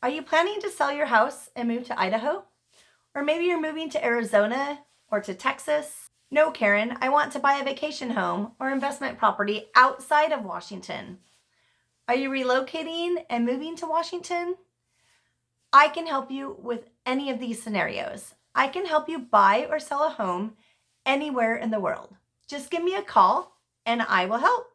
Are you planning to sell your house and move to Idaho? Or maybe you're moving to Arizona or to Texas? No, Karen, I want to buy a vacation home or investment property outside of Washington. Are you relocating and moving to Washington? I can help you with any of these scenarios. I can help you buy or sell a home anywhere in the world. Just give me a call and I will help.